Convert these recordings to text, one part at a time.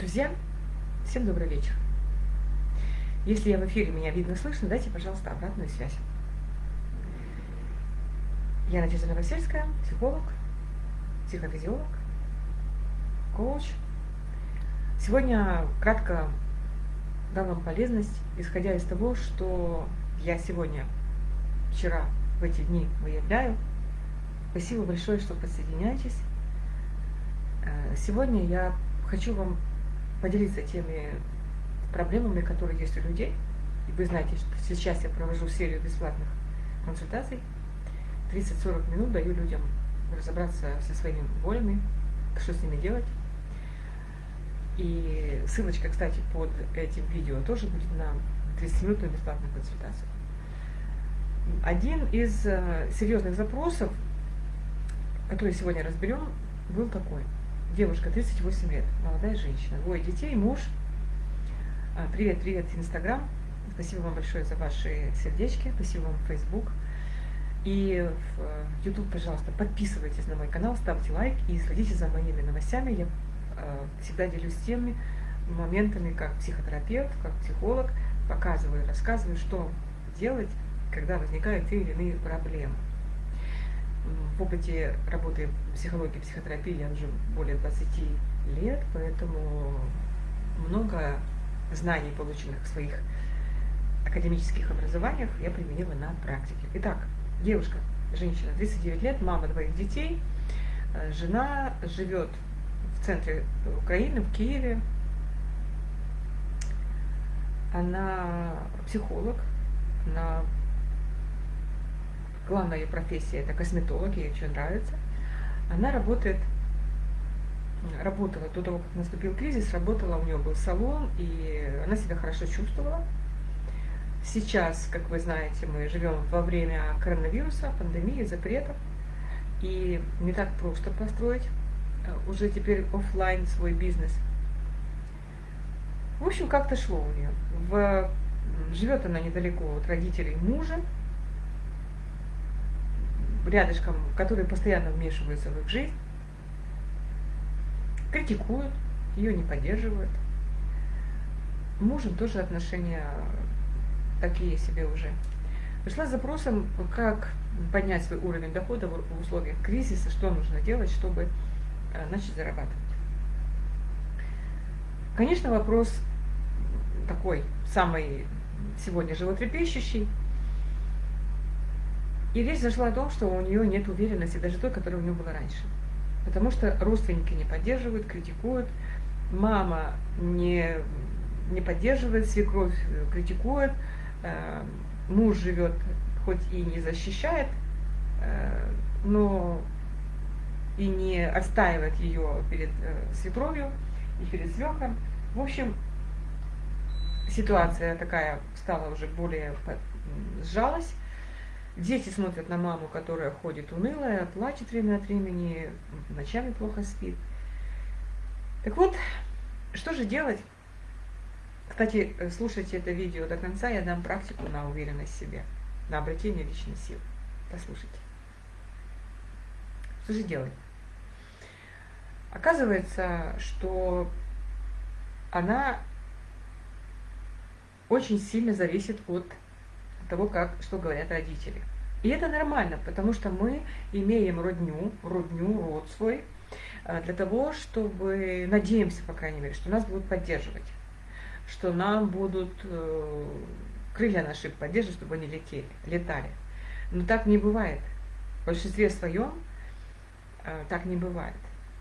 Друзья, всем добрый вечер. Если я в эфире, меня видно, слышно, дайте, пожалуйста, обратную связь. Я Надежда Новосельская, психолог, психофизиолог, коуч. Сегодня кратко дам вам полезность, исходя из того, что я сегодня, вчера, в эти дни выявляю. Спасибо большое, что подсоединяетесь. Э, сегодня я хочу вам поделиться теми проблемами, которые есть у людей. И вы знаете, что сейчас я провожу серию бесплатных консультаций. 30-40 минут даю людям разобраться со своими болями, что с ними делать. И ссылочка, кстати, под этим видео тоже будет на 30-минутную бесплатную консультацию. Один из э, серьезных запросов, который сегодня разберем, был такой – девушка, 38 лет, молодая женщина, двое детей, муж. А, привет, привет, Инстаграм. Спасибо вам большое за ваши сердечки, спасибо вам, Фейсбук. И в YouTube, э, пожалуйста, подписывайтесь на мой канал, ставьте лайк и следите за моими новостями. Я э, всегда делюсь теми моментами, как психотерапевт, как психолог, показываю, рассказываю, что делать, когда возникают те или иные проблемы в опыте работы психологии, психотерапии я уже более 20 лет, поэтому много знаний, полученных в своих академических образованиях, я применила на практике. Итак, девушка, женщина, 39 лет, мама двоих детей, э, жена живет в центре Украины, в Киеве. Она психолог, она главная ее профессия это косметолог, ей очень нравится. Она работает, работала до того, как наступил кризис, работала, у нее был салон, и она себя хорошо чувствовала. Сейчас, как вы знаете, мы живем во время коронавируса, пандемии, запретов, и не так просто построить э, уже теперь офлайн свой бизнес. В общем, как-то шло у нее. В, живет она недалеко от родителей мужа, рядышком, которые постоянно вмешиваются в их жизнь, критикуют, ее не поддерживают. Мужем тоже отношения такие себе уже. Пришла с запросом, как поднять свой уровень дохода в условиях кризиса, что нужно делать, чтобы э, начать зарабатывать. Конечно, вопрос такой, самый сегодня животрепещущий – и речь зашла о том, что у нее нет уверенности, даже той, которая у нее была раньше. Потому что родственники не поддерживают, критикуют, мама не, не поддерживает, свекровь критикует, э, муж живет, хоть и не защищает, э, но и не отстаивает ее перед э, свекровью и перед свекром. В общем, ситуация такая стала уже более сжалась, Дети смотрят на маму, которая ходит унылая, плачет время от времени, ночами плохо спит. Так вот, что же делать? Кстати, слушайте это видео до конца, я дам практику на уверенность в себе, на обретение личной силы. Послушайте. Что же делать? Оказывается, что она очень сильно зависит от того, как, что говорят родители. И это нормально, потому что мы имеем родню, родню, род свой, э, для того, чтобы, надеемся, по крайней мере, что нас будут поддерживать, что нам будут э, крылья наши поддерживать, чтобы они летели, летали. Но так не бывает. В большинстве своем э, так не бывает.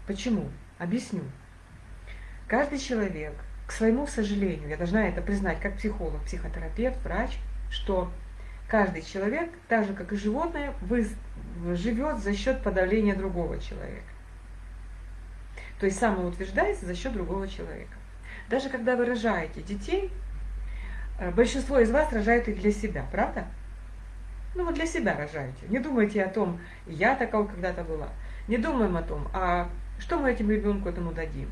Почему? Объясню. Каждый человек, к своему сожалению, я должна это признать как психолог, психотерапевт, врач, что каждый человек, так же как и животное, живет за счет подавления другого человека. То есть самоутверждается за счет другого человека. Даже когда вы рожаете детей, э, большинство из вас рожают их для себя, правда? Ну вот для себя рожаете. Не думайте о том, я такого когда-то была. Не думаем о том, а что мы этим ребенку этому дадим.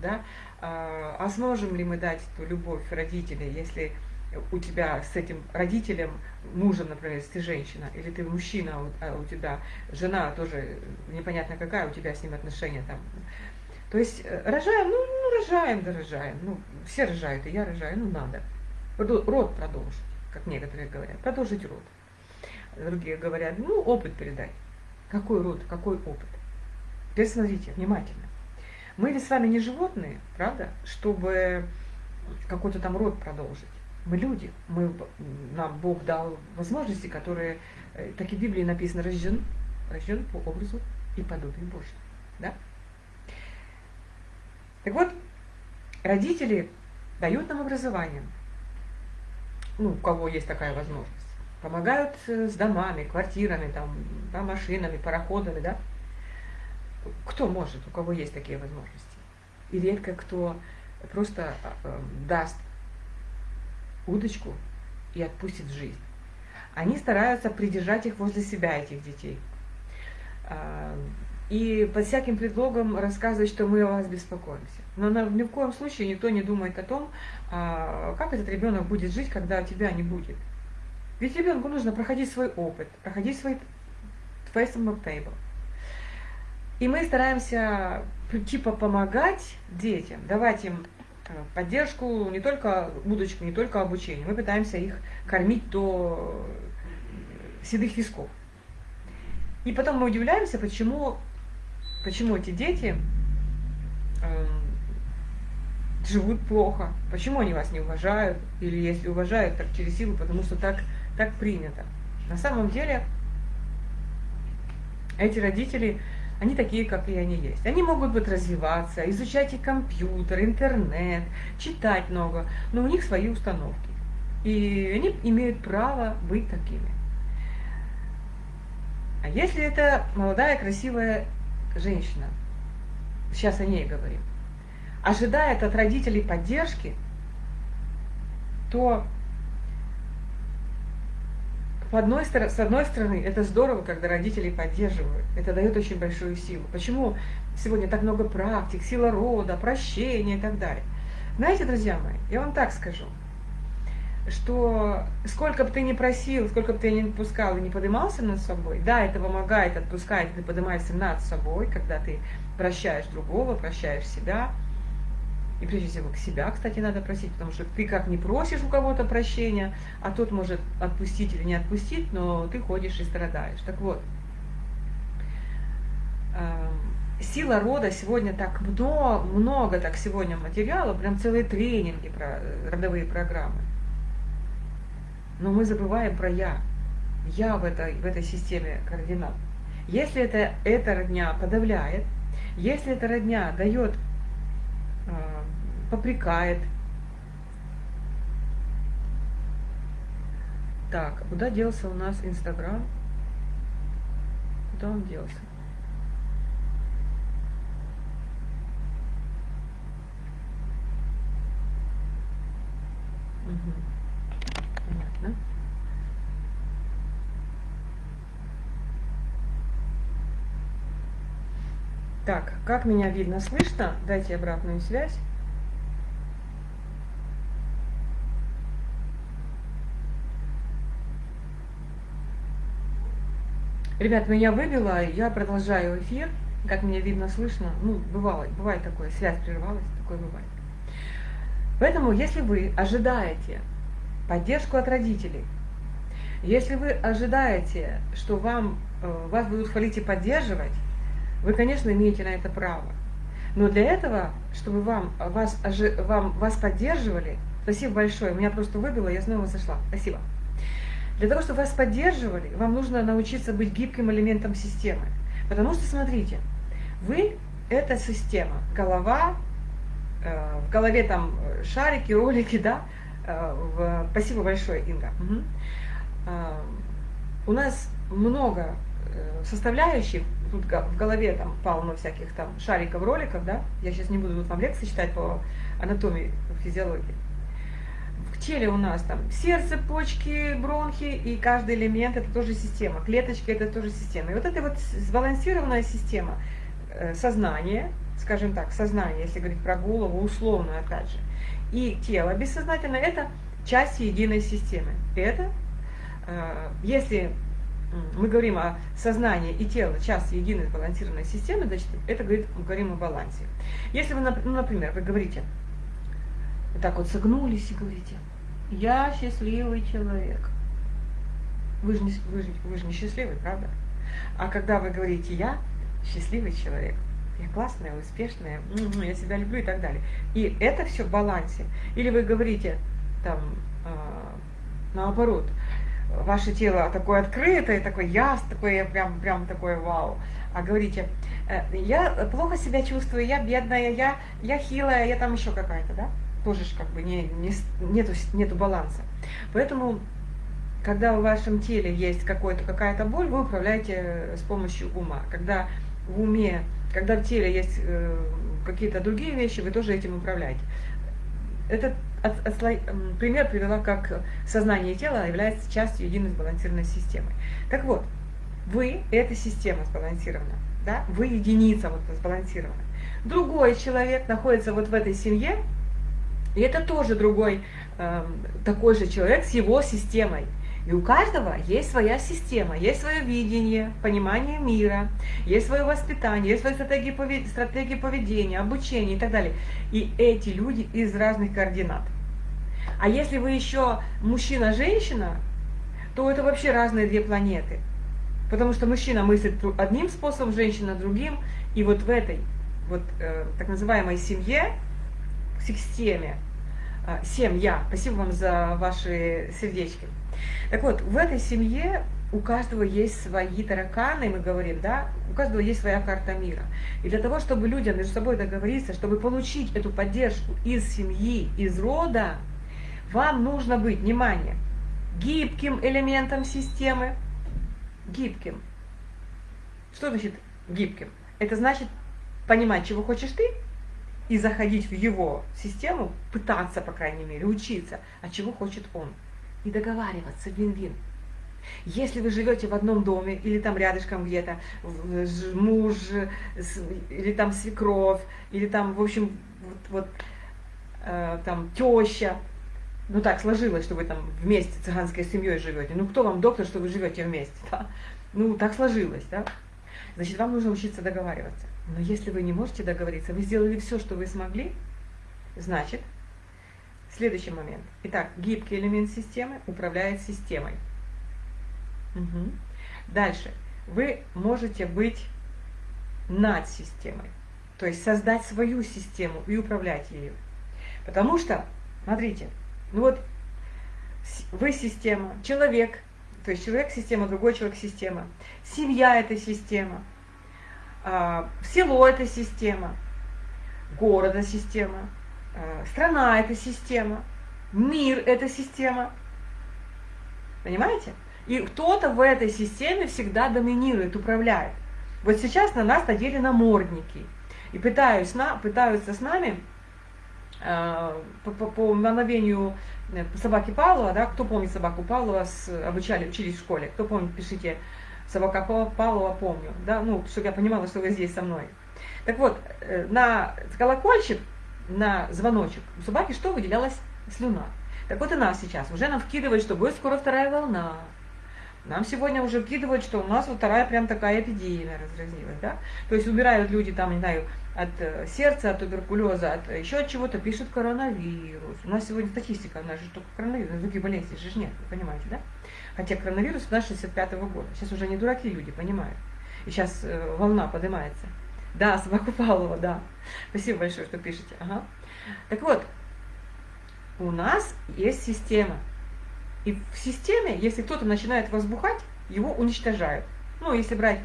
Да? А, а сможем ли мы дать эту любовь родителей, если у тебя с этим родителем, мужем, например, если ты женщина, или ты мужчина, а у тебя жена тоже непонятно какая, у тебя с ним отношения там. То есть э, рожаем, ну, ну рожаем, да рожаем. Ну, все рожают, и я рожаю, ну надо. Род продолжить, как некоторые говорят, продолжить род. Другие говорят, ну, опыт передать. Какой род, какой опыт? Теперь смотрите, внимательно. Мы ведь с вами не животные, правда, чтобы какой-то там род продолжить. Мы люди, мы, нам Бог дал возможности, которые, э, так и в Библии написано, рожден, рожден по образу и подобию Божьему. Да? Так вот, родители дают нам образование, ну, у кого есть такая возможность, помогают э, с домами, квартирами, там, да, машинами, пароходами, да, кто может, у кого есть такие возможности. И редко кто просто э, даст удочку и отпустит в жизнь. Они стараются придержать их возле себя, этих детей. А, и под всяким предлогом рассказывать, что мы о вас беспокоимся. Но ни в коем случае никто не думает о том, а, как этот ребенок будет жить, когда тебя не будет. Ведь ребенку нужно проходить свой опыт, проходить свой face on table. И мы стараемся типа помогать детям, давать им поддержку, не только удочку, не только обучение. Мы пытаемся их кормить до седых висков. И потом мы удивляемся, почему, почему эти дети э, живут плохо, почему они вас не уважают, или если уважают, так через силу, потому что так, так принято. На самом деле эти родители они такие, как и они есть. Они могут быть развиваться, изучать и компьютер, интернет, читать много, но у них свои установки. И они имеют право быть такими. А если это молодая, красивая женщина, сейчас о ней говорим, ожидает от родителей поддержки, то одной, с одной стороны, это здорово, когда родители поддерживают. Это дает очень большую силу. Почему сегодня так много практик, сила рода, прощения и так далее? Знаете, друзья мои, я вам так скажу, что сколько бы ты ни просил, сколько бы ты ни отпускал и не поднимался над собой, да, это помогает, отпускает, ты поднимаешься над собой, когда ты прощаешь другого, прощаешь себя – и прежде всего к себя, кстати, надо просить, потому что ты как не просишь у кого-то прощения, а тот может отпустить или не отпустить, но ты ходишь и страдаешь. Так вот, эм, сила рода сегодня так много, много так сегодня материала, прям целые тренинги про э, родовые программы. Но мы забываем про я. Я в этой, в этой системе координат. Если это, эта родня подавляет, если эта родня дает попрекает. Так, куда делся у нас Инстаграм? Куда он делся? Понятно. Так, как меня видно, слышно? Дайте обратную связь. Ребят, меня выбило, я продолжаю эфир. Как меня видно, слышно. Ну, бывало, бывает такое, связь прервалась, такое бывает. Поэтому, если вы ожидаете поддержку от родителей, если вы ожидаете, что вам, э, вас будут хвалить и поддерживать, вы, конечно, имеете на это право. Но для этого, чтобы вам, вас, вам, вас поддерживали, спасибо большое, меня просто выбило, я снова зашла. Спасибо. Для того, чтобы вас поддерживали, вам нужно научиться быть гибким элементом системы. Потому что, смотрите, вы – это система. Голова, э, в голове там шарики, ролики, да? Э, в, спасибо большое, Инга. Угу. Э, у нас много э, составляющих, тут в голове там полно всяких там шариков, роликов, да? Я сейчас не буду тут вам лекции читать по анатомии, физиологии теле у нас там сердце, почки, бронхи, и каждый элемент это тоже система. Клеточки это тоже система. И вот эта вот сбалансированная система э, сознания, скажем так, сознание, если говорить про голову, условно опять же, и тело бессознательное, это части единой системы. Это, э, если мы говорим о сознании и тело, часть единой сбалансированной системы, значит, это говорит, мы говорим о балансе. Если вы, ну, например, вы говорите, так вот согнулись и говорите, я счастливый человек. Вы же не, вы же, вы же не счастливый, правда? А когда вы говорите «я счастливый человек», я классная, успешная, я себя люблю и так далее. И это все в балансе. Или вы говорите там э, наоборот, ваше тело такое открытое, такое яс, такое прям, прям такое вау. А говорите, «Э, я плохо себя чувствую, я бедная, я, я хилая, я там еще какая-то, да? Тоже ж как бы не, не, нету, нету баланса. Поэтому когда в вашем теле есть какая-то боль, вы управляете с помощью ума. Когда в уме, когда в теле есть э, какие-то другие вещи, вы тоже этим управляете. Этот от, от, пример привела, как сознание тела является частью единой сбалансированной системы. Так вот, вы – это система сбалансирована, да? вы единица вот сбалансирована. Другой человек находится вот в этой семье, и это тоже другой э, такой же человек с его системой. И у каждого есть своя система, есть свое видение, понимание мира, есть свое воспитание, есть свои стратегии, повед... стратегии поведения, обучения и так далее. И эти люди из разных координат. А если вы еще мужчина-женщина, то это вообще разные две планеты. Потому что мужчина мыслит одним способом, женщина другим. И вот в этой вот э, так называемой семье, системе, э, семья, спасибо вам за ваши сердечки, так вот, в этой семье у каждого есть свои тараканы, мы говорим, да, у каждого есть своя карта мира. И для того, чтобы людям между собой договориться, чтобы получить эту поддержку из семьи, из рода, вам нужно быть, внимание, гибким элементом системы, гибким. Что значит гибким? Это значит понимать, чего хочешь ты, и заходить в его систему, пытаться, по крайней мере, учиться, а чего хочет он и договариваться, вин-вин. Если вы живете в одном доме, или там рядышком где-то муж, или там свекровь, или там, в общем, вот, вот э, там теща, ну так сложилось, что вы там вместе цыганской семьей живете. Ну кто вам доктор, что вы живете вместе? Да? Ну так сложилось, да? Значит, вам нужно учиться договариваться. Но если вы не можете договориться, вы сделали все, что вы смогли, значит, Следующий момент. Итак, гибкий элемент системы управляет системой. Угу. Дальше. Вы можете быть над системой. То есть создать свою систему и управлять ею. Потому что, смотрите, ну вот вы система, человек, то есть человек система, другой человек система, семья это система, село это система, город это система, Э, страна – это система, мир – это система. Понимаете? И кто-то в этой системе всегда доминирует, управляет. Вот сейчас на нас надели намордники. И пытаюсь, на, пытаются с нами э, по, по, по э, собаки Павлова, да, кто помнит собаку Павлова, с, обучали, учились в школе, кто помнит, пишите, собака Павлова помню, да, ну, чтобы я понимала, что вы здесь со мной. Так вот, э, на колокольчик на звоночек, у собаки что выделялась слюна. Так вот и нас сейчас. Уже нам вкидывают, что будет скоро вторая волна. Нам сегодня уже вкидывают, что у нас вот вторая прям такая эпидемия разразилась. Да? То есть умирают люди там, не знаю, от э, сердца, от туберкулеза, от еще от чего-то, пишут коронавирус. У нас сегодня статистика, у нас же только коронавирус, других болезней же нет, вы понимаете, да? Хотя коронавирус у нас 65 -го года. Сейчас уже не дураки люди, понимают. И сейчас э, волна поднимается. Да, собаку Павлова, да. Спасибо большое, что пишете. Ага. Так вот, у нас есть система. И в системе, если кто-то начинает возбухать, его уничтожают. Ну, если брать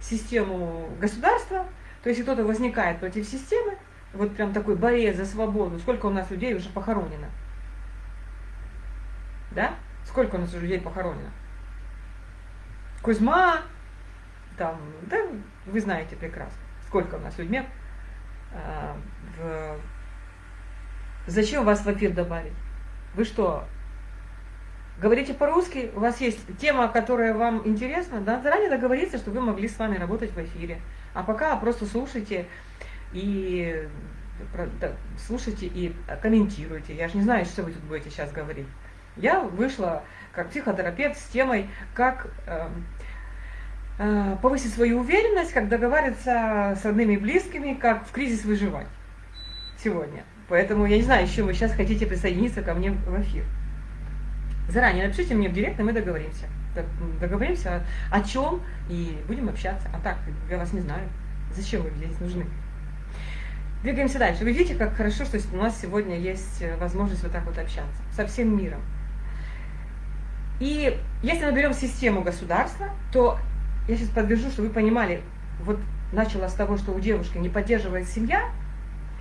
систему государства, то если кто-то возникает против системы, вот прям такой борец за свободу, сколько у нас людей уже похоронено? Да? Сколько у нас людей похоронено? Кузьма, там, да, вы знаете прекрасно сколько у нас людьми, а, в... зачем вас в эфир добавить? Вы что, говорите по-русски, у вас есть тема, которая вам интересна, да, заранее договориться, чтобы вы могли с вами работать в эфире. А пока просто слушайте и слушайте и комментируйте. Я же не знаю, что вы тут будете сейчас говорить. Я вышла как психотерапевт с темой, как э, э, повысить свою уверенность, как договариваться с родными и близкими, как в кризис выживать сегодня. Поэтому я не знаю, еще вы сейчас хотите присоединиться ко мне в эфир. Заранее напишите мне в директ, и мы договоримся. Договоримся о, о чем и будем общаться. А так, я вас не знаю. Зачем вы здесь нужны? Двигаемся дальше. Вы видите, как хорошо, что у нас сегодня есть э, возможность вот так вот общаться со всем миром. И если мы берем систему государства, то я сейчас подвяжу, чтобы вы понимали, вот начала с того, что у девушки не поддерживает семья,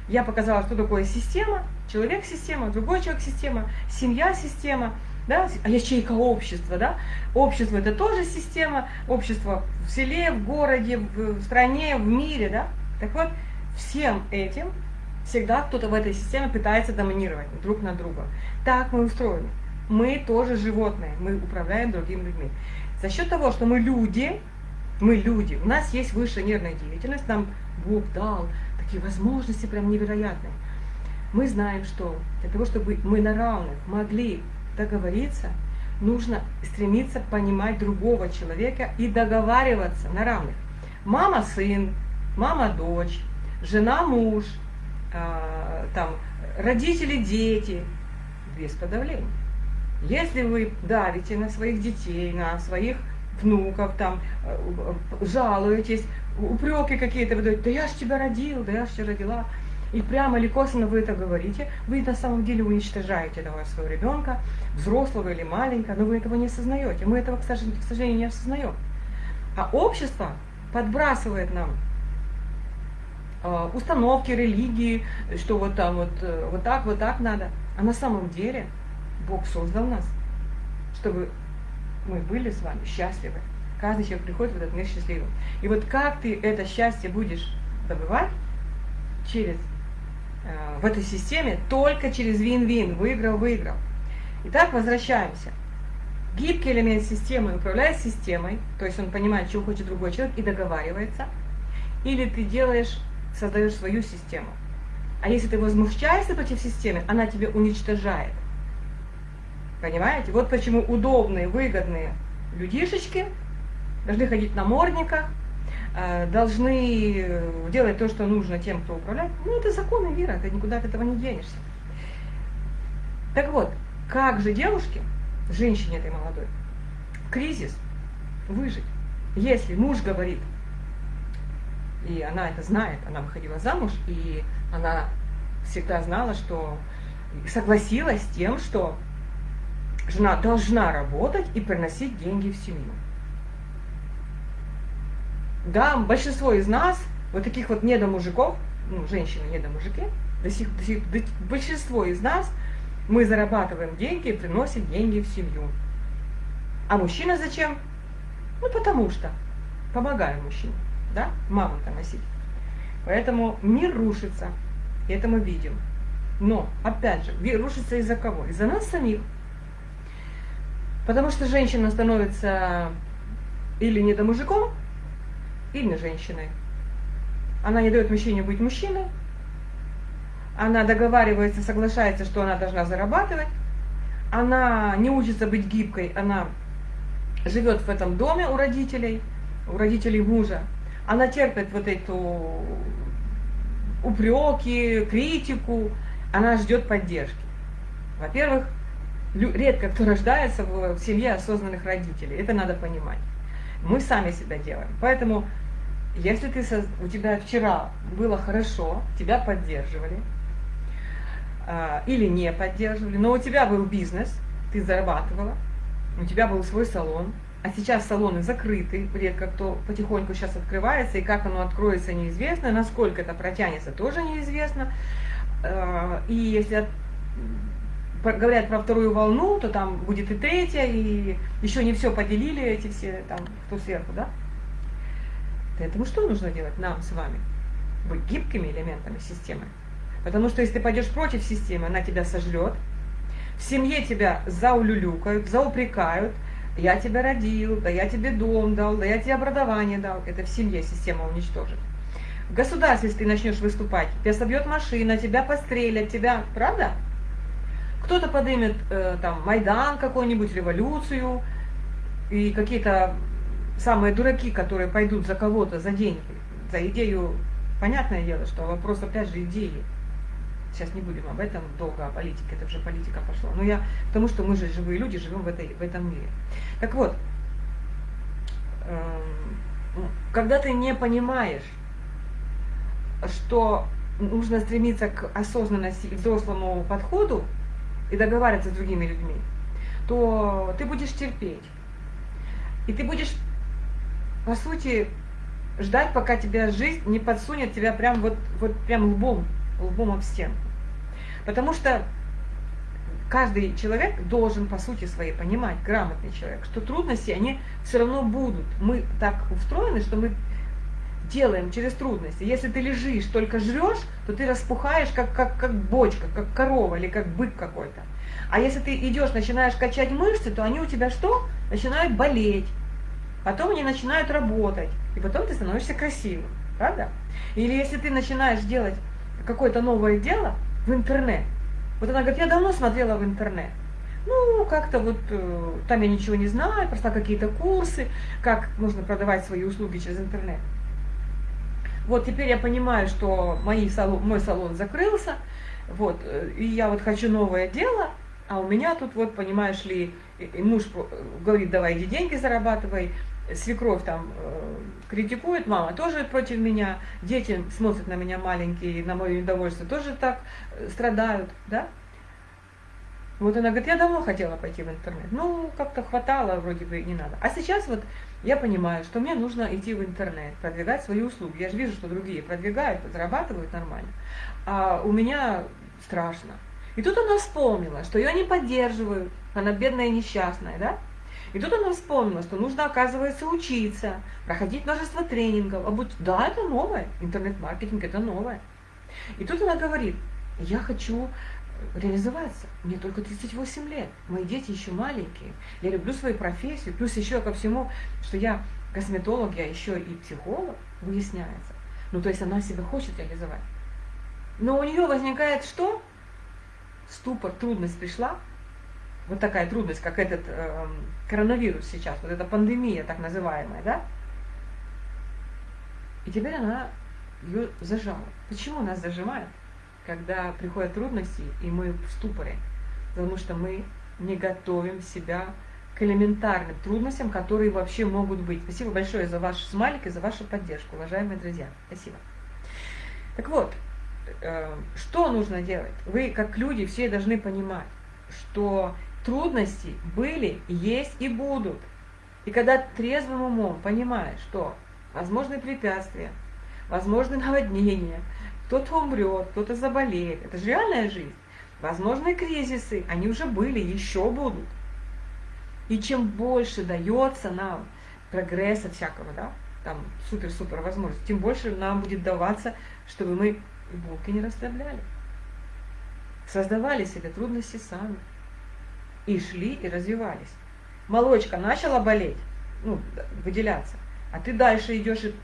я показала, что такое система, человек-система, другой человек-система, семья-система, да, а ячейка общества, да, общество это тоже система, общество в селе, в городе, в стране, в мире, да, так вот, всем этим всегда кто-то в этой системе пытается доминировать друг на друга. Так мы устроены. Мы тоже животные, мы управляем другими людьми. За счет того, что мы люди, мы люди, у нас есть высшая нервная деятельность, нам Бог дал такие возможности прям невероятные. Мы знаем, что для того, чтобы мы на равных могли договориться, нужно стремиться понимать другого человека и договариваться на равных. Мама-сын, мама-дочь, жена-муж, э, там, родители-дети, без подавления. Если вы давите на своих детей, на своих внуков, там, э, жалуетесь, упреки какие-то выдаете, да я ж тебя родил, да я ж тебя родила, и прямо или косвенно вы это говорите, вы на самом деле уничтожаете этого своего ребенка, взрослого или маленького, но вы этого не осознаете. Мы этого, к сожалению, не осознаем. А общество подбрасывает нам э, установки, религии, что вот там вот, э, вот так, вот так надо. А на самом деле Бог создал нас, чтобы мы были с вами счастливы. Каждый человек приходит в этот мир счастливым. И вот как ты это счастье будешь добывать через э, в этой системе только через вин-вин, выиграл-выиграл. Итак, возвращаемся. Гибкий элемент системы управляет системой, то есть он понимает, чего хочет другой человек и договаривается. Или ты делаешь, создаешь свою систему. А если ты возмущаешься против системы, она тебя уничтожает. Понимаете? Вот почему удобные, выгодные людишечки должны ходить на мордниках, э, должны делать то, что нужно тем, кто управляет. Ну, это законы мира, ты никуда от этого не денешься. Так вот, как же девушке, женщине этой молодой, кризис выжить, если муж говорит, и она это знает, она выходила замуж, и она всегда знала, что согласилась с тем, что Жена должна работать и приносить деньги в семью. Да, большинство из нас, вот таких вот недомужиков, ну, женщины недомужики, до сих, до сих, до, большинство из нас, мы зарабатываем деньги и приносим деньги в семью. А мужчина зачем? Ну, потому что помогаем мужчине, да, маму-то носить. Поэтому мир рушится, и это мы видим. Но, опять же, рушится из-за кого? Из-за нас самих. Потому что женщина становится или не до мужиком, или не женщиной. Она не дает мужчине быть мужчиной. Она договаривается, соглашается, что она должна зарабатывать. Она не учится быть гибкой, она живет в этом доме у родителей, у родителей мужа. Она терпит вот эту упреки, критику, она ждет поддержки. Во-первых, редко кто рождается в семье осознанных родителей. Это надо понимать. Мы сами себя делаем. Поэтому, если ты, у тебя вчера было хорошо, тебя поддерживали, а, или не поддерживали, но у тебя был бизнес, ты зарабатывала, у тебя был свой салон, а сейчас салоны закрыты, редко кто потихоньку сейчас открывается, и как оно откроется неизвестно, насколько это протянется тоже неизвестно. А, и если говорят про вторую волну, то там будет и третья, и еще не все поделили эти все, там, кто сверху, да? Поэтому что нужно делать нам с вами? Быть гибкими элементами системы. Потому что если ты пойдешь против системы, она тебя сожрет, в семье тебя заулюлюкают, заупрекают, я тебя родил, да я тебе дом дал, да я тебе образование дал. Это в семье система уничтожит. В государстве, если ты начнешь выступать, тебя собьет машина, тебя пострелят, тебя, правда? Кто-то поднимет э, там Майдан какой-нибудь, революцию, и какие-то самые дураки, которые пойдут за кого-то, за деньги, за идею, понятное дело, что вопрос опять же идеи. Сейчас не будем об этом долго, о политике, это уже политика пошла. Но я потому что мы же живые люди, живем в, этой, в этом мире. Так вот, эм, когда ты не понимаешь, что нужно стремиться к осознанности и взрослому подходу и договариваться с другими людьми, то ты будешь терпеть. И ты будешь, по сути, ждать, пока тебя жизнь не подсунет тебя прям вот, вот прям лбом, лбом об стенку. Потому что каждый человек должен, по сути своей, понимать, грамотный человек, что трудности, они все равно будут. Мы так устроены, что мы делаем через трудности. Если ты лежишь, только жрешь, то ты распухаешь, как, как, как бочка, как корова или как бык какой-то. А если ты идешь, начинаешь качать мышцы, то они у тебя что? Начинают болеть. Потом они начинают работать. И потом ты становишься красивым. Правда? Или если ты начинаешь делать какое-то новое дело в интернет. Вот она говорит, я давно смотрела в интернет. Ну, как-то вот э, там я ничего не знаю, прошла какие-то курсы, как можно продавать свои услуги через интернет. Вот теперь я понимаю, что мои салон, мой салон закрылся, вот, э, и я вот хочу новое дело, а у меня тут вот, понимаешь ли, муж говорит, давай иди деньги зарабатывай, свекровь там э, критикует, мама тоже против меня, дети смотрят на меня маленькие, на мое недовольство тоже так э, страдают, да? Вот она говорит, я давно хотела пойти в интернет. Ну, как-то хватало, вроде бы не надо. А сейчас вот я понимаю, что мне нужно идти в интернет, продвигать свои услуги. Я же вижу, что другие продвигают, зарабатывают нормально. А у меня страшно. И тут она вспомнила, что ее не поддерживают, она бедная и несчастная, да? И тут она вспомнила, что нужно, оказывается, учиться, проходить множество тренингов. А будь... Да, это новое, интернет-маркетинг это новое. И тут она говорит, я хочу реализоваться. Мне только 38 лет, мои дети еще маленькие, я люблю свою профессию, плюс еще ко всему, что я косметолог, я еще и психолог, выясняется. Ну, то есть она себя хочет реализовать. Но у нее возникает что? Ступор, трудность пришла. Вот такая трудность, как этот э, коронавирус сейчас, вот эта пандемия так называемая, да? И теперь она ее зажала. Почему нас зажимает? Когда приходят трудности, и мы в ступоре, потому что мы не готовим себя к элементарным трудностям, которые вообще могут быть. Спасибо большое за ваш смайлик и за вашу поддержку, уважаемые друзья. Спасибо. Так вот, э, что нужно делать? Вы, как люди, все должны понимать, что трудности были, есть и будут. И когда трезвым умом понимаешь, что возможны препятствия, возможны наводнения, кто-то умрет, кто-то заболеет. Это же реальная жизнь. Возможны кризисы, они уже были, еще будут. И чем больше дается нам прогресса всякого, да, там супер-супер возможности, тем больше нам будет даваться, чтобы мы булки не расставляли. Создавали себе трудности сами. И шли, и развивались. Молочка начала болеть, ну, выделяться, а ты дальше идешь и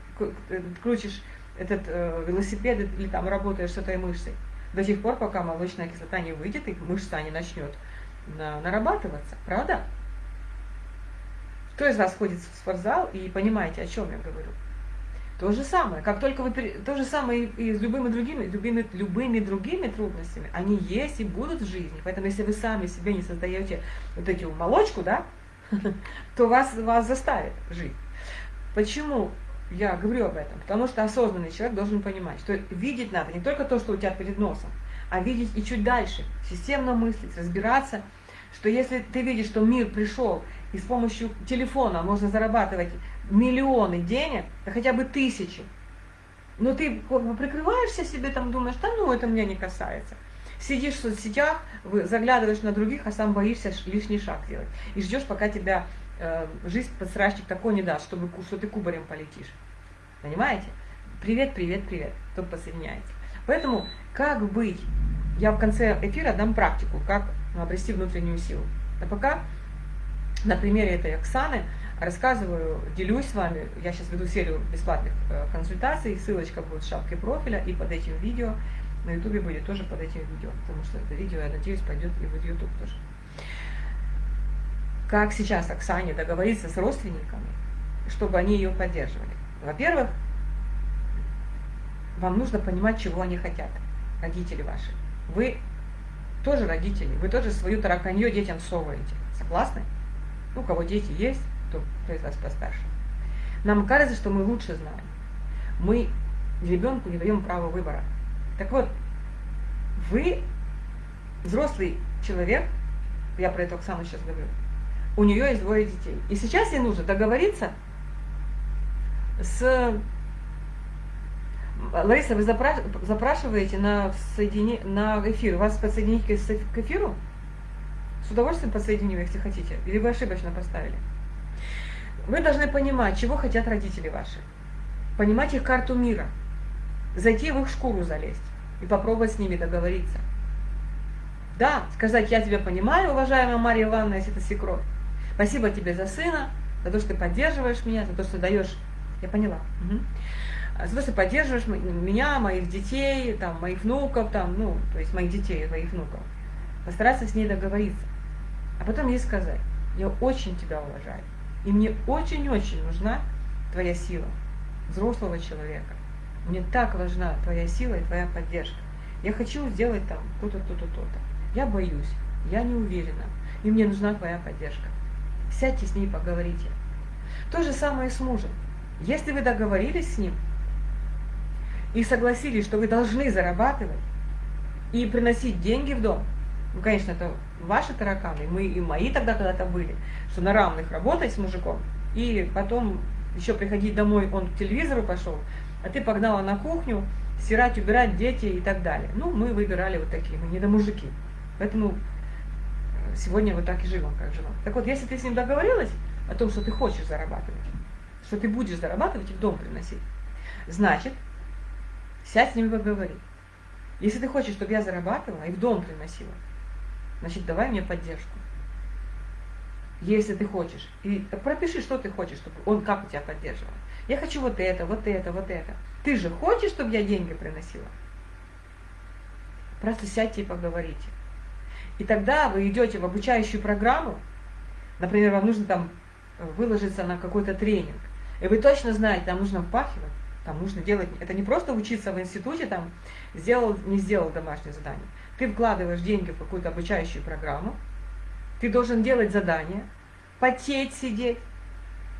крутишь этот э, велосипед или там работаешь с этой мышцей до тех пор, пока молочная кислота не выйдет и мышца не начнет на, нарабатываться, правда? Кто из вас ходит в спортзал и понимаете, о чем я говорю? То же самое, как только вы, то же самое и с любыми другими, любыми, любыми другими трудностями, они есть и будут в жизни. Поэтому если вы сами себе не создаете вот эту молочку, да, то вас, вас заставит жить. Почему я говорю об этом, потому что осознанный человек должен понимать, что видеть надо не только то, что у тебя перед носом, а видеть и чуть дальше, системно мыслить, разбираться, что если ты видишь, что мир пришел, и с помощью телефона можно зарабатывать миллионы денег, да хотя бы тысячи, но ты прикрываешься себе, там думаешь, да ну, это меня не касается. Сидишь в соцсетях, заглядываешь на других, а сам боишься лишний шаг делать. И ждешь, пока тебя э, жизнь подсрачник такой не даст, чтобы, что ты кубарем полетишь. Понимаете? Привет, привет, привет, кто подсоединяется. Поэтому как быть? Я в конце эфира дам практику, как обрести внутреннюю силу. А пока на примере этой Оксаны рассказываю, делюсь с вами. Я сейчас веду серию бесплатных э, консультаций, ссылочка будет в шапке профиля и под этим видео. На ютубе будет тоже под этим видео, потому что это видео, я надеюсь, пойдет и в ютуб тоже. Как сейчас Оксане договориться с родственниками, чтобы они ее поддерживали? Во-первых, вам нужно понимать, чего они хотят, родители ваши. Вы тоже родители, вы тоже свою тараканье детям соваете. Согласны? Ну, у кого дети есть, то кто из вас постарше. Нам кажется, что мы лучше знаем. Мы ребенку не даем права выбора. Так вот, вы взрослый человек, я про это Оксану сейчас говорю, у нее есть двое детей. И сейчас ей нужно договориться с... Лариса, вы запрашиваете на, соедини... на эфир, вас подсоединить к эфиру? С удовольствием подсоединю, если хотите. Или вы ошибочно поставили? Вы должны понимать, чего хотят родители ваши. Понимать их карту мира. Зайти в их шкуру залезть и попробовать с ними договориться. Да, сказать, я тебя понимаю, уважаемая Мария Ивановна, если это свекровь. Спасибо тебе за сына, за то, что ты поддерживаешь меня, за то, что даешь... Я поняла. Угу. То, что поддерживаешь меня, моих детей, там, моих внуков, там, ну, то есть моих детей, моих внуков. Постараться с ней договориться. А потом ей сказать, я очень тебя уважаю. И мне очень-очень нужна твоя сила, взрослого человека. Мне так важна твоя сила и твоя поддержка. Я хочу сделать там то-то, то-то, то-то. Я боюсь, я не уверена, и мне нужна твоя поддержка. Сядьте с ней, поговорите. То же самое с мужем. Если вы договорились с ним и согласились, что вы должны зарабатывать и приносить деньги в дом, ну, конечно, это ваши тараканы, мы и мои тогда когда-то были, что на равных работать с мужиком, и потом еще приходить домой, он к телевизору пошел, а ты погнала на кухню, стирать, убирать, дети и так далее. Ну, мы выбирали вот такие, мы не до мужики. Поэтому э, сегодня вот так и живем, как живем. Так вот, если ты с ним договорилась о том, что ты хочешь зарабатывать, что ты будешь зарабатывать и в дом приносить, значит, сядь с ним и поговори. Если ты хочешь, чтобы я зарабатывала и в дом приносила, значит, давай мне поддержку. Если ты хочешь. И пропиши, что ты хочешь, чтобы он как у тебя поддерживал. Я хочу вот это, вот это, вот это. Ты же хочешь, чтобы я деньги приносила? Просто сядьте и поговорите. И тогда вы идете в обучающую программу, например, вам нужно там выложиться на какой-то тренинг, и вы точно знаете, там нужно впахивать, там нужно делать, это не просто учиться в институте, там, сделал, не сделал домашнее задание. Ты вкладываешь деньги в какую-то обучающую программу, ты должен делать задания, потеть, сидеть,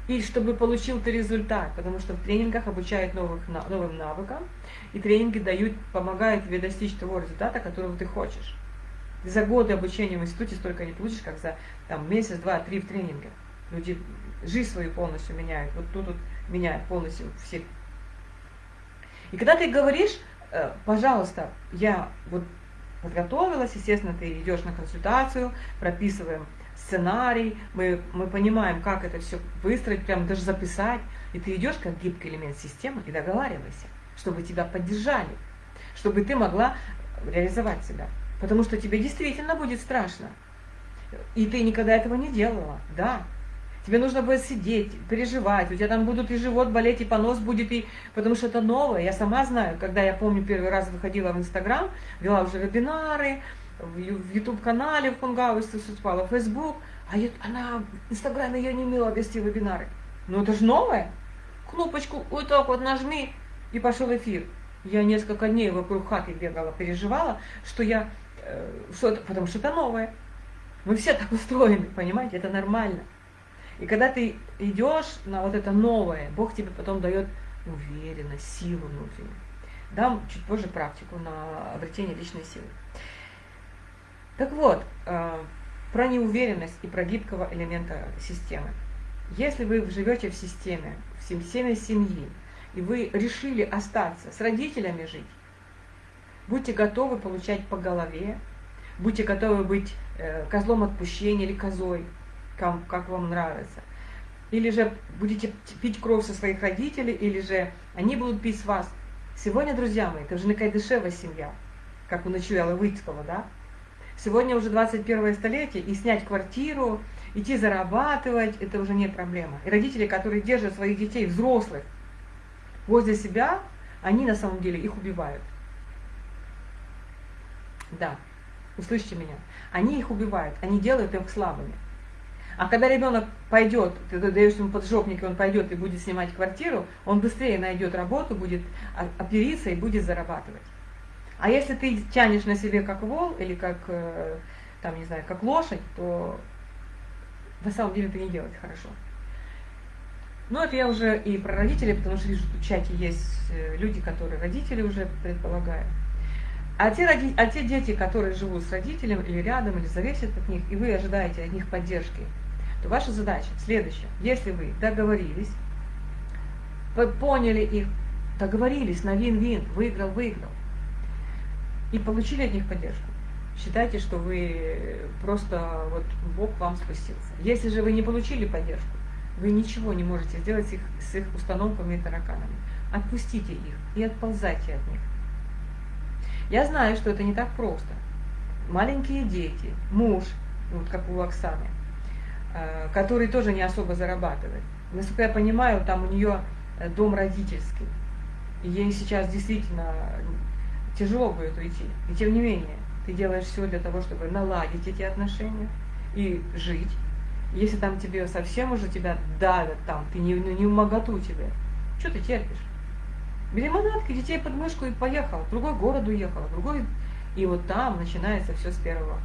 и чтобы получил ты результат, потому что в тренингах обучают новых, новым навыкам, и тренинги дают, помогают тебе достичь того результата, которого ты хочешь. за годы обучения в институте столько не получишь, как за там, месяц, два, три в тренинге. Люди жизнь свою полностью меняют, вот тут вот меняют полностью всех. И когда ты говоришь, э, пожалуйста, я вот подготовилась, естественно, ты идешь на консультацию, прописываем сценарий, мы, мы понимаем, как это все выстроить, прям даже записать, и ты идешь как гибкий элемент системы и договаривайся, чтобы тебя поддержали, чтобы ты могла реализовать себя. Потому что тебе действительно будет страшно. И ты никогда этого не делала, да. Тебе нужно будет сидеть, переживать, у тебя там будут и живот болеть, и понос будет, и... потому что это новое. Я сама знаю, когда я помню первый раз выходила в Инстаграм, вела уже вебинары, в YouTube-канале в Хунгауэс выступала, в Facebook, а я, она в Инстаграме я не умела вести вебинары. Ну это же новое. Кнопочку вот так вот нажми, и пошел эфир. Я несколько дней вокруг хаты бегала, переживала, что я, э, что это, потому что это новое. Мы все так устроены, понимаете, это нормально. И когда ты идешь на вот это новое, Бог тебе потом дает уверенность, силу внутреннюю. Дам чуть позже практику на обретение личной силы. Так вот, э, про неуверенность и про гибкого элемента системы. Если вы живете в системе, в системе семьи, и вы решили остаться с родителями жить, будьте готовы получать по голове, будьте готовы быть э, козлом отпущения или козой, как, вам нравится. Или же будете пить кровь со своих родителей, или же они будут пить с вас. Сегодня, друзья мои, это уже не Кайдышева семья, как у Ночуяла Выцкого, да? Сегодня уже 21 столетие, и снять квартиру, идти зарабатывать, это уже не проблема. И родители, которые держат своих детей, взрослых, возле себя, они на самом деле их убивают. Да, услышьте меня. Они их убивают, они делают их слабыми. А когда ребенок пойдет, ты даешь ему поджопник, он пойдет и будет снимать квартиру, он быстрее найдет работу, будет опериться и будет зарабатывать. А если ты тянешь на себе как вол или как, э, там, не знаю, как лошадь, то на самом деле это не делать хорошо. Ну, это я уже и про родителей, потому что вижу, в чате есть э, люди, которые родители уже предполагают. А те, роди... а те дети, которые живут с родителем или рядом, или зависят от них, и вы ожидаете от них поддержки, то ваша задача следующая. Если вы договорились, вы поняли их, договорились на вин-вин, выиграл-выиграл, и получили от них поддержку, считайте, что вы просто, вот Бог вам спустился. Если же вы не получили поддержку, вы ничего не можете сделать с их, с их установками и тараканами. Отпустите их и отползайте от них. Я знаю, что это не так просто. Маленькие дети, муж, вот как у Оксаны, который тоже не особо зарабатывает. Насколько я понимаю, там у нее э, дом родительский. И ей сейчас действительно тяжело будет уйти. И тем не менее, ты делаешь все для того, чтобы наладить эти отношения и жить. Если там тебе совсем уже тебя давят, там, ты не, не в моготу тебе, что ты терпишь? Бери манатки, детей под мышку и поехал, в другой город уехал, в другой... И вот там начинается все с первого,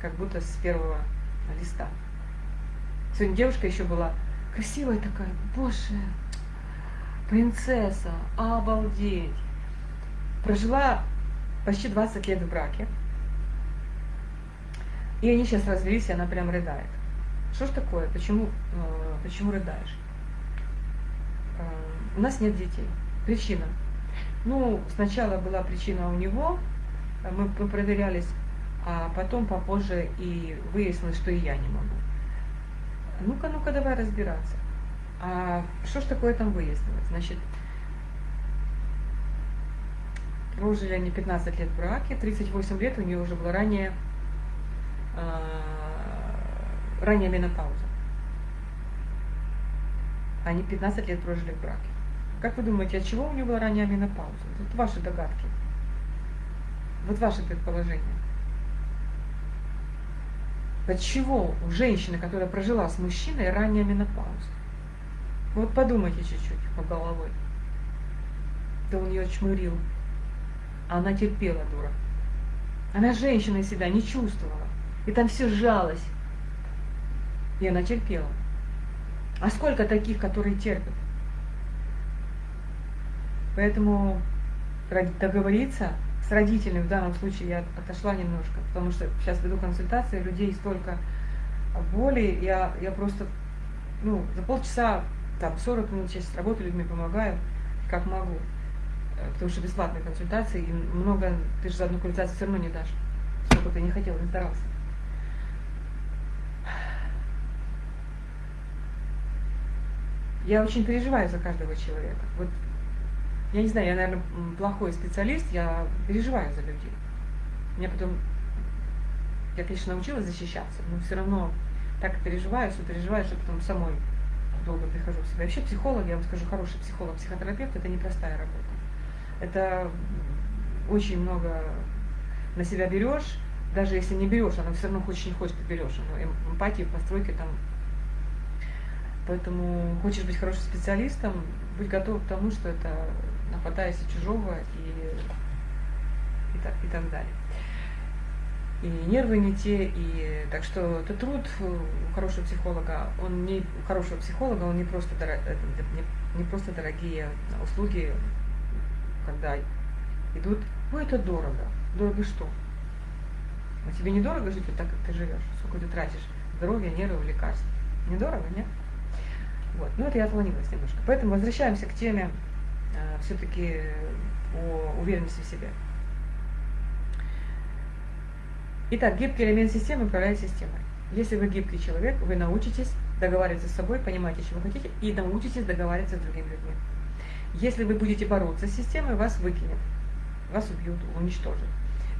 как будто с первого листа. Сегодня девушка еще была красивая такая, боже, принцесса, обалдеть. Прожила почти 20 лет в браке. И они сейчас развелись, и она прям рыдает. Что ж такое? Почему, э, почему рыдаешь? Э, у нас нет детей. Причина. Ну, сначала была причина у него, мы, мы проверялись, а потом попозже и выяснилось, что и я не могу. Ну-ка, ну-ка, давай разбираться. А что ж такое там выяснилось? Значит, прожили они 15 лет в браке, 38 лет у нее уже была ранее, э, ранняя менопауза. Они 15 лет прожили в браке. Как вы думаете, от чего у нее была ранняя менопауза? Вот ваши догадки. Вот ваши предположения. От чего у женщины, которая прожила с мужчиной, ранняя менопауза? Вот подумайте чуть-чуть по головой. Да он ее чмырил. А она терпела, дура. Она женщиной себя не чувствовала. И там все сжалось. И она терпела. А сколько таких, которые терпят? Поэтому договориться с родителями, в данном случае я отошла немножко, потому что сейчас веду консультации, людей столько боли, я, я просто, ну, за полчаса, там, 40 минут сейчас работаю, людьми помогаю, как могу. Э, потому что бесплатные консультации, и много, ты же за одну консультацию все равно не дашь, сколько ты не хотел, не старался. Я очень переживаю за каждого человека. Вот я не знаю, я, наверное, плохой специалист, я переживаю за людей. Мне потом, я, конечно, научилась защищаться, но все равно так переживаю, что переживаю, что потом самой долго прихожу в себя. Вообще психолог, я вам скажу, хороший психолог, психотерапевт, это непростая работа это очень много на себя берешь, даже если не берешь, она все равно хочешь не хочешь, ты берешь. Но эмпатии, постройки там. Поэтому хочешь быть хорошим специалистом, будь готов к тому, что это нападаясь чужого и, и, так, и так далее. И нервы не те, и так что это труд у хорошего психолога, он не у хорошего психолога, он не просто, дорог, не, не просто дорогие услуги, когда идут, ой, это дорого. Дорого что? А тебе недорого жить вот так, как ты живешь? Сколько ты тратишь здоровье, нервы, лекарств? Недорого, нет? Вот. Ну, это я отклонилась немножко. Поэтому возвращаемся к теме э, все-таки о уверенности в себе. Итак, гибкий элемент системы управляет системой. Если вы гибкий человек, вы научитесь договариваться с собой, понимаете, чего хотите, и научитесь договариваться с другими людьми. Если вы будете бороться с системой, вас выкинет, вас убьют, уничтожат.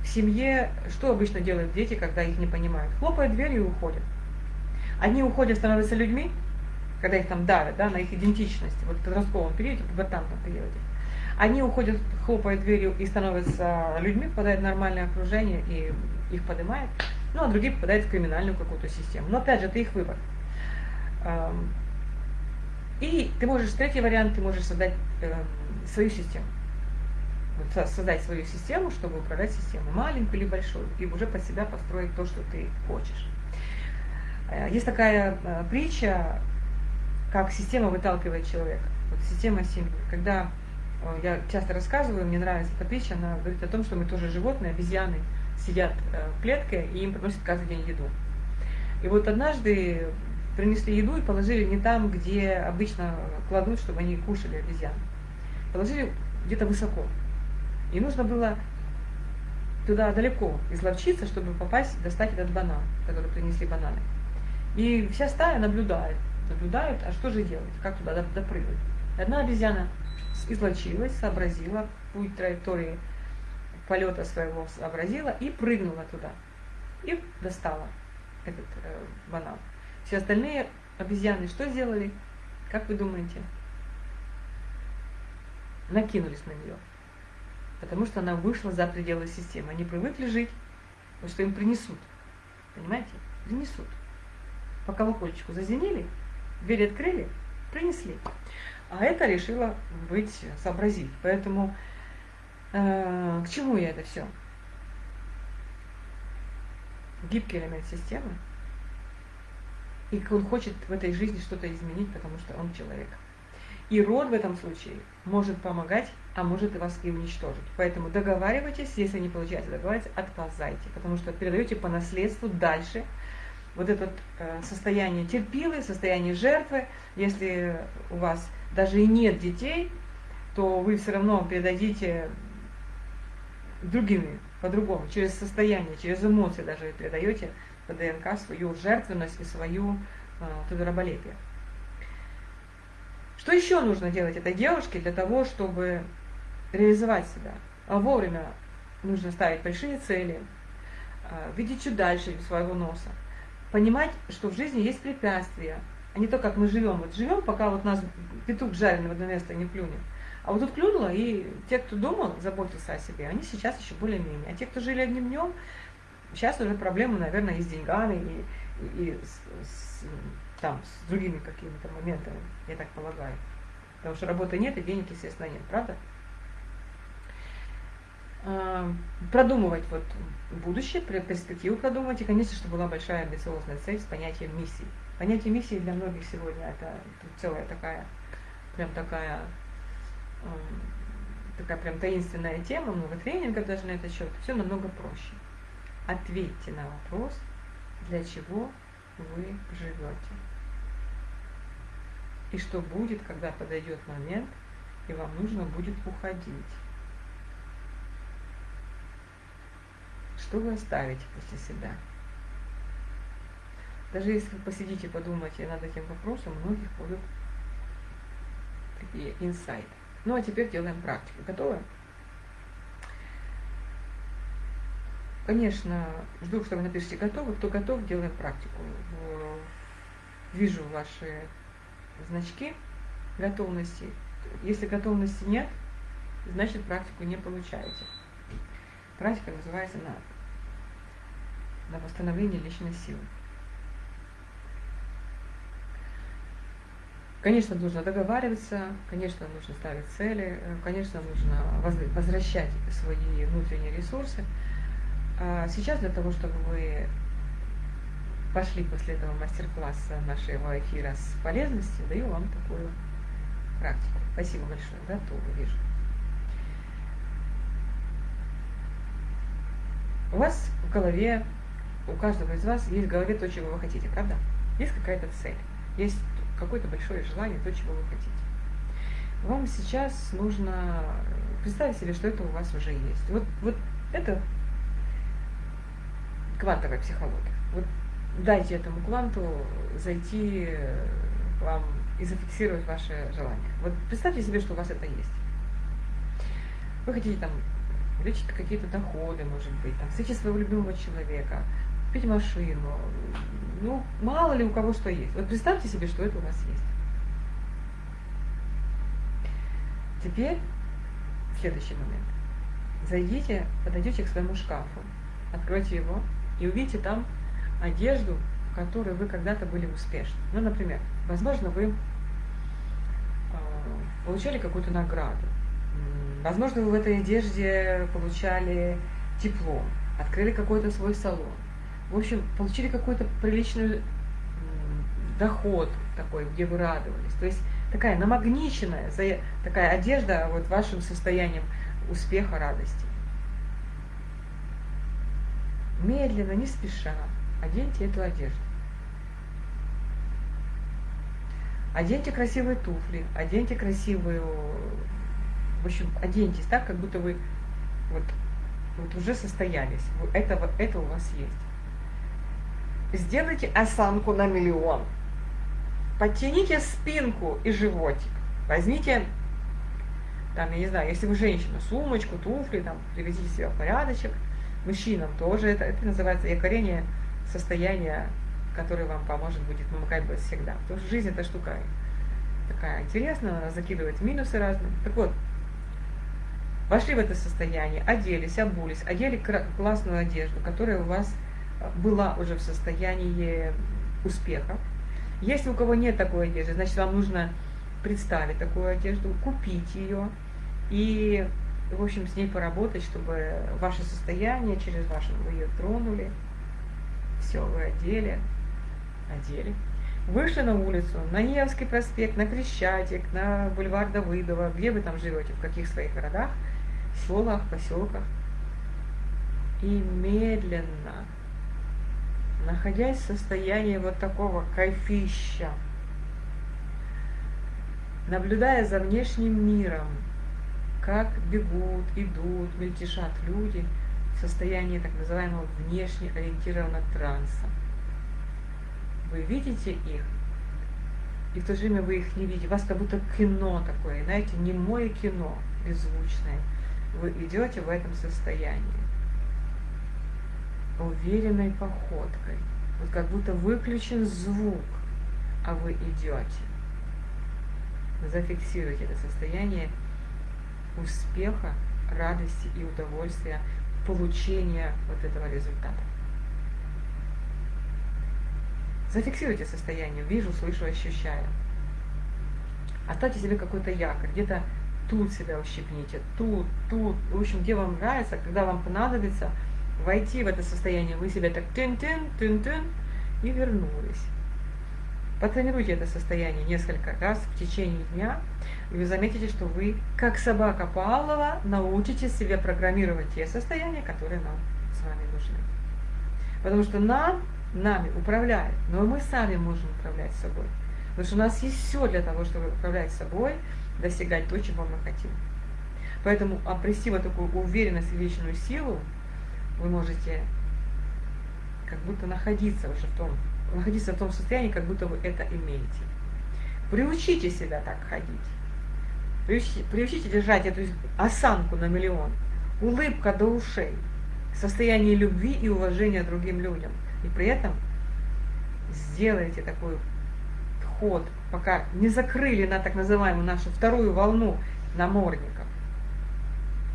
В семье что обычно делают дети, когда их не понимают? Хлопают дверью и уходят. Одни уходят, становятся людьми, когда их там давят, да, на их идентичность, вот в подростковом периоде, пубертантном периоде. Они уходят, хлопают дверью и становятся людьми, попадают в нормальное окружение и их поднимает, ну а другие попадают в криминальную какую-то систему. Но опять же, это их выбор. И ты можешь, третий вариант, ты можешь создать э, свою систему. Вот, создать свою систему, чтобы управлять системой, маленькую или большую, и уже под себя построить то, что ты хочешь. Э, есть такая э, притча, как система выталкивает человека. Вот система семьи. Когда э, я часто рассказываю, мне нравится притча, она говорит о том, что мы тоже животные, обезьяны сидят в клетке, и им приносят каждый день еду. И вот однажды принесли еду и положили не там, где обычно кладут, чтобы они кушали обезьяны. Положили где-то высоко. И нужно было туда далеко изловчиться, чтобы попасть, достать этот банан, который принесли бананы. И вся стая наблюдает, наблюдает, а что же делать, как туда допрыгнуть. Одна обезьяна излочилась, сообразила путь траектории полета своего, сообразила и прыгнула туда. И достала этот э, банан. Все остальные обезьяны что сделали? Как вы думаете? Накинулись на нее. Потому что она вышла за пределы системы. Они привыкли жить, потому что им принесут. Понимаете? Принесут. По колокольчику зазвенели, дверь открыли, принесли. А это решила быть, сообразить. Поэтому э, к чему я это все? Гибкий элемент системы – и он хочет в этой жизни что-то изменить, потому что он человек. И род в этом случае может помогать, а может и вас и уничтожить. Поэтому договаривайтесь, если не получается договариваться, отползайте, потому что передаете по наследству дальше вот это э, состояние терпилы, состояние жертвы. Если у вас даже и нет детей, то вы все равно передадите другими, по-другому, через состояние, через эмоции даже передаете по ДНК свою жертвенность и свою э, тудороболепие. Что еще нужно делать этой девушке для того, чтобы реализовать себя? А вовремя нужно ставить большие цели, э, видеть чуть дальше своего носа, понимать, что в жизни есть препятствия, а не то, как мы живем. Вот живем, пока вот нас петух жареный в одно место не плюнет. А вот тут клюнуло, и те, кто думал, заботился о себе, они сейчас еще более-менее. А те, кто жили одним днем, Сейчас уже проблемы, наверное, и с деньгами, и, и, и с, с, там, с другими какими-то моментами, я так полагаю. Потому что работы нет, и денег, естественно, нет, правда? А, продумывать вот будущее, перспективу продумывать, и, конечно, чтобы была большая амбициозная цель с понятием миссии. Понятие миссии для многих сегодня это, целая такая, прям такая, такая прям таинственная тема, много тренингов даже на этот счет, все намного проще. Ответьте на вопрос, для чего вы живете. И что будет, когда подойдет момент, и вам нужно будет уходить. Что вы оставите после себя? Даже если вы посидите, подумайте над этим вопросом, у многих будут такие инсайты. Ну а теперь делаем практику. Готовы? Конечно, жду, что вы напишите готовы. Кто готов, делаем практику. Вижу ваши значки готовности. Если готовности нет, значит практику не получаете. Практика называется на, на восстановление личной силы. Конечно, нужно договариваться, конечно, нужно ставить цели, конечно, нужно возвращать свои внутренние ресурсы. А сейчас для того, чтобы вы пошли после этого мастер-класса нашего эфира с полезностью, даю вам такую практику. Спасибо большое. Готово, вижу. У вас в голове, у каждого из вас есть в голове то, чего вы хотите, правда? Есть какая-то цель, есть какое-то большое желание, то, чего вы хотите. Вам сейчас нужно представить себе, что это у вас уже есть. Вот, вот это квантовая психология. Вот дайте этому кванту зайти к вам и зафиксировать ваше желание. Вот представьте себе, что у вас это есть. Вы хотите там увеличить какие-то доходы, может быть, там, встретить своего любимого человека, купить машину. Ну, мало ли у кого что есть. Вот представьте себе, что это у вас есть. Теперь следующий момент. Зайдите, подойдете к своему шкафу, откройте его и увидите там одежду, в которой вы когда-то были успешны. Ну, например, возможно, вы э, получали какую-то награду. Возможно, вы в этой одежде получали тепло, открыли какой-то свой салон. В общем, получили какой-то приличный доход такой, где вы радовались. То есть такая намагниченная, такая одежда вот вашим состоянием успеха, радости. Медленно, не спеша, оденьте эту одежду. Оденьте красивые туфли, оденьте красивую... В общем, оденьтесь так, как будто вы вот, вот уже состоялись. Это, это у вас есть. Сделайте осанку на миллион. Подтяните спинку и животик. Возьмите, там, я не знаю, если вы женщина, сумочку, туфли, там, приведите себя в порядочек. Мужчинам тоже это, это называется якорение состояния, которое вам поможет будет, как бы всегда. Потому что жизнь это штука такая интересная, она закидывает минусы разные. Так вот, вошли в это состояние, оделись, обулись, одели классную одежду, которая у вас была уже в состоянии успеха. Если у кого нет такой одежды, значит, вам нужно представить такую одежду, купить ее и, в общем, с ней поработать, чтобы ваше состояние через ваше, вы ее тронули, все, вы одели, одели. Вышли на улицу, на Невский проспект, на Крещатик, на бульвар Давыдова, где вы там живете, в каких своих городах, селах, поселках. И медленно находясь в состоянии вот такого кайфища, наблюдая за внешним миром, как бегут, идут, мельтешат люди в состоянии так называемого внешне ориентированного транса. Вы видите их, и в то же время вы их не видите. У вас как будто кино такое, знаете, не мое кино, беззвучное. Вы идете в этом состоянии уверенной походкой. Вот как будто выключен звук, а вы идете. Зафиксируйте это состояние успеха, радости и удовольствия получения вот этого результата. Зафиксируйте состояние, вижу, слышу, ощущаю. Оставьте себе какой-то якорь, где-то тут себя ущипните, тут, тут, в общем, где вам нравится, когда вам понадобится – войти в это состояние, вы себя так тын-тын, тын-тын, и вернулись. Потренируйте это состояние несколько раз в течение дня, и вы заметите, что вы, как собака Павлова, научитесь себе программировать те состояния, которые нам с вами нужны. Потому что нам, нами управляют, но мы сами можем управлять собой. Потому что у нас есть все для того, чтобы управлять собой, достигать то, чего мы хотим. Поэтому обрести вот такую уверенность и вечную силу, вы можете как будто находиться уже в том, находиться в том состоянии, как будто вы это имеете. Приучите себя так ходить. Приучите, приучите держать эту осанку на миллион. Улыбка до ушей. Состояние любви и уважения другим людям. И при этом сделайте такой ход, пока не закрыли на так называемую нашу вторую волну намордников.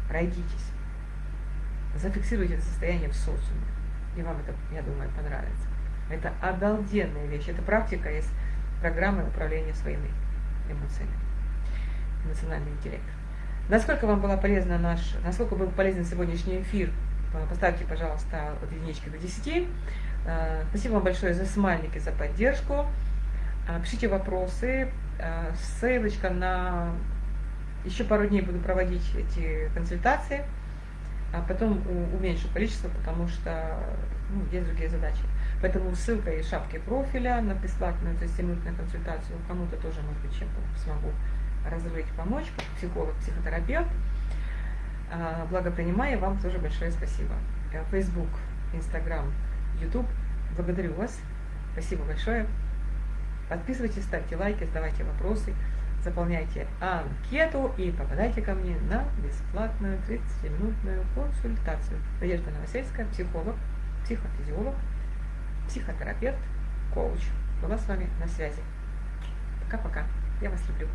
Пройдитесь зафиксируйте это состояние в социуме. И вам это, я думаю, понравится. Это обалденная вещь. Это практика из программы управления своими эмоциями. Эмоциональный интеллект. Насколько вам была полезна наш, насколько был полезен сегодняшний эфир, поставьте, пожалуйста, от единички до 10. А, спасибо вам большое за смайлики, за поддержку. А, пишите вопросы. А, ссылочка на... Еще пару дней буду проводить эти консультации а потом уменьшу количество, потому что ну, есть другие задачи. Поэтому ссылка и шапки профиля на бесплатную 30-минутную консультацию кому-то тоже, может быть, чем-то смогу разрыть, помочь, психолог, психотерапевт. А, благопринимая, вам тоже большое спасибо. Э, Facebook, Instagram, YouTube. Благодарю вас. Спасибо большое. Подписывайтесь, ставьте лайки, задавайте вопросы заполняйте анкету и попадайте ко мне на бесплатную 30-минутную консультацию. Надежда Новосельская, психолог, психофизиолог, психотерапевт, коуч. Была с вами на связи. Пока-пока. Я вас люблю.